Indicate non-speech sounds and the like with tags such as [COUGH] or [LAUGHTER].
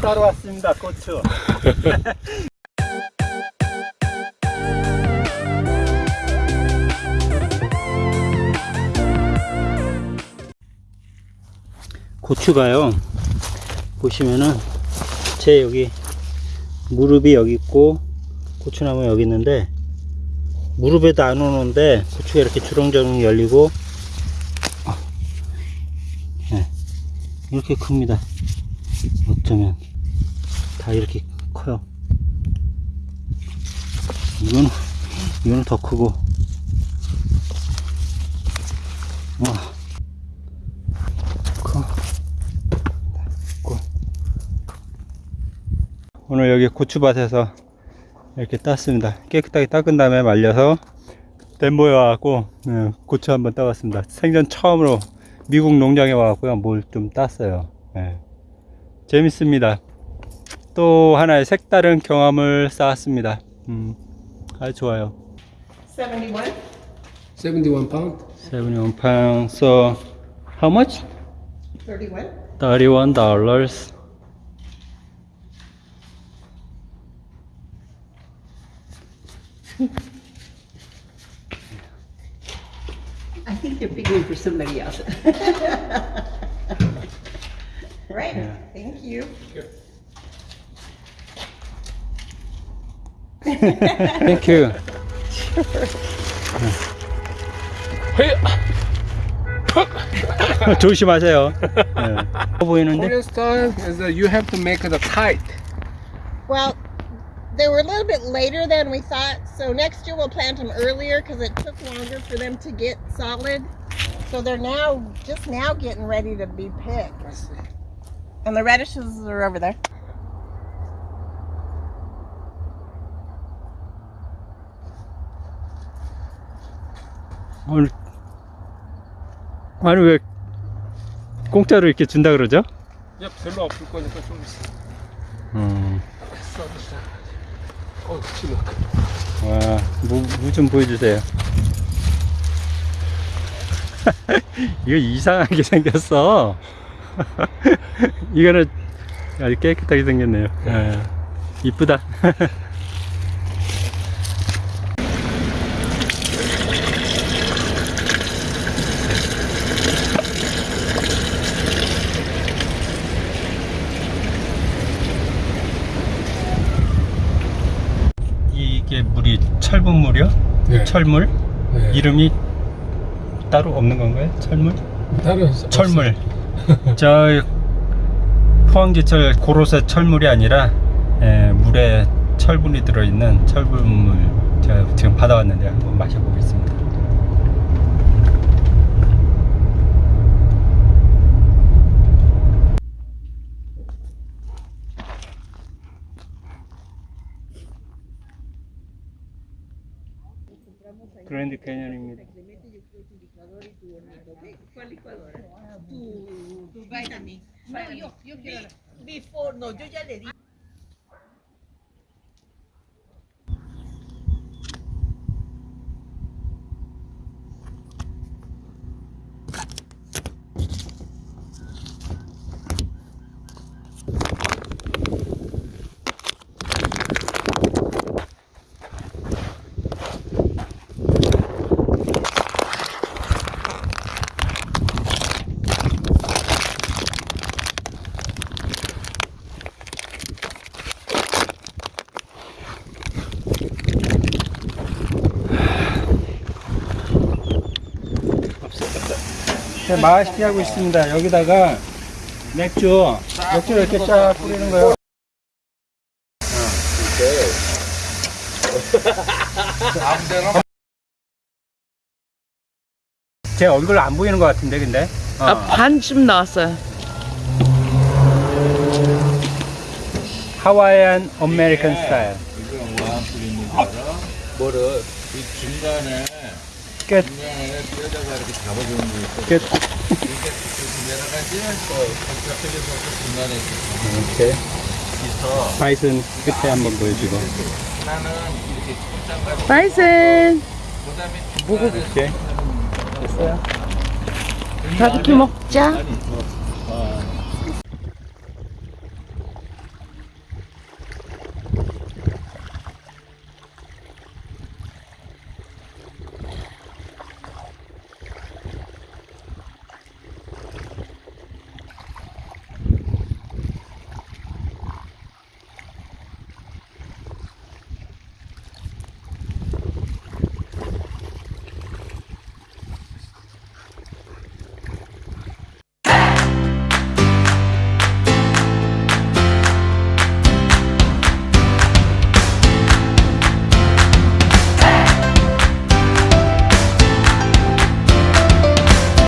따로 왔습니다 고추. [LAUGHS] 고추가요 보시면은 제 여기 무릎이 여기 있고 고추나무 여기 있는데 무릎에도 안 오는데 고추가 이렇게 주렁주렁 열리고 아, 네, 이렇게 큽니다 어쩌면 다 이렇게 커요. 이거는 이거는 더 크고. 와. 오늘 여기 고추밭에서 이렇게 땄습니다. 깨끗하게 닦은 다음에 말려서 덴보에 와갖고 예, 고추 한번 따봤습니다. 생전 처음으로 미국 농장에 와갖고요 뭘 좀 땄어요. 예. 재밌습니다 또 하나의 색다른 경험을 쌓았습니다 음, 아주 좋아요 71? 71 pound. 71 pounds so how much? 31? 31 dollars I think you're picking for somebody else. Right, Yeah. thank you. thank you 조심하세요 예. 보이는데 Korean style is that you have to make the tight. Well, they were a little bit later than we thought, so next year we'll plant them earlier because it took longer for them to get solid. So they're now just now getting ready to be picked. And the radishes are over there. 아니 왜 공짜로 이렇게 준다 그러죠? 야, 별로 없을 거니까 좀 있어. 음. 어, 와, 무좀 보여주세요. [LAUGHS] 이거 이상하게 생겼어. [LAUGHS] 이거는 아주 깨끗하게 생겼네요. 예, 이쁘다. [LAUGHS] 이게 물이 철분 물이요? 네. 철물? 네. 이름이 따로 없는 건가요? 철물? 다른 철물. [LAUGHS] 저 포항제철 고로쇠 철물이 아니라 에, 물에 철분이 들어있는 철분물 제가 지금 받아왔는데 한번 마셔보겠습니다. 그랜드 캐년입니다. Tu, tu vitamin. No, yo, yo quiero. Before, no, yo ya le di. 네, 맛있게 하고 있습니다. 여기다가 맥주, 맥주 이렇게 쫙 뿌리는 거예요. [LAUGHS] 제 얼굴 안 보이는 것 같은데, 근데. 어. 아, 반쯤 나왔어요. Hawaiian American style. 뭐를 이 중간에 끝. 중간에 뼈다가 이렇게 잡아주는 거 있어. 중간에 이렇게. 바이슨 끝에 한번 보여주고. 하나는 이렇게 꼼짝까지 바이슨 보고 볼게. 됐어요? 바비큐 먹자.